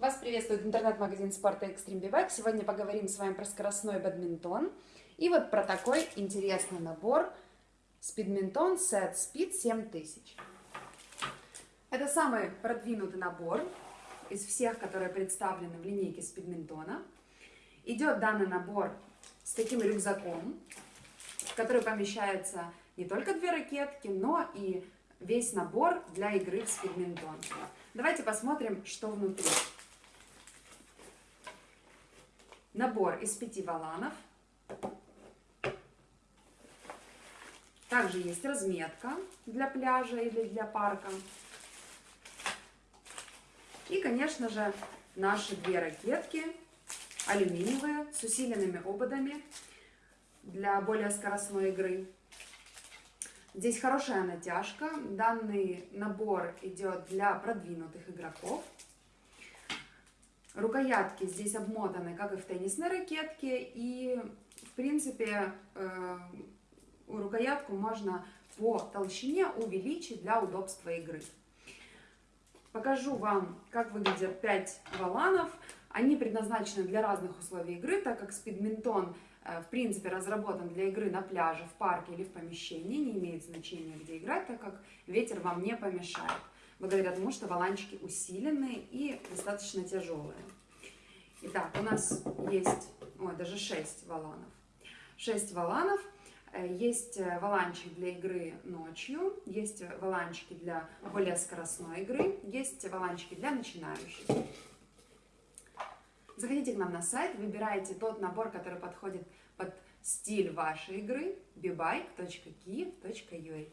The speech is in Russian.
Вас приветствует интернет-магазин спорта Extreme Bivec. Сегодня поговорим с вами про скоростной бадминтон. И вот про такой интересный набор Speedminton Set Speed 7000. Это самый продвинутый набор из всех, которые представлены в линейке Speedmintona. Идет данный набор с таким рюкзаком, в который помещается не только две ракетки, но и весь набор для игры в спидминтон. Давайте посмотрим, что внутри. Набор из пяти валанов. Также есть разметка для пляжа или для парка. И, конечно же, наши две ракетки алюминиевые с усиленными ободами для более скоростной игры. Здесь хорошая натяжка. Данный набор идет для продвинутых игроков. Рукоятки здесь обмотаны, как и в теннисной ракетке, и, в принципе, э, рукоятку можно по толщине увеличить для удобства игры. Покажу вам, как выглядят 5 валанов. Они предназначены для разных условий игры, так как спидминтон, э, в принципе, разработан для игры на пляже, в парке или в помещении. Не имеет значения, где играть, так как ветер вам не помешает благодаря тому, что валанчики усиленные и достаточно тяжелые. Итак, у нас есть, ой, даже 6 валанов. 6 валанов. Э, есть э, валанчик для игры ночью, есть валанчики для более скоростной игры, есть валанчики для начинающих. Заходите к нам на сайт, выбирайте тот набор, который подходит под стиль вашей игры, bibike.kiev.ua.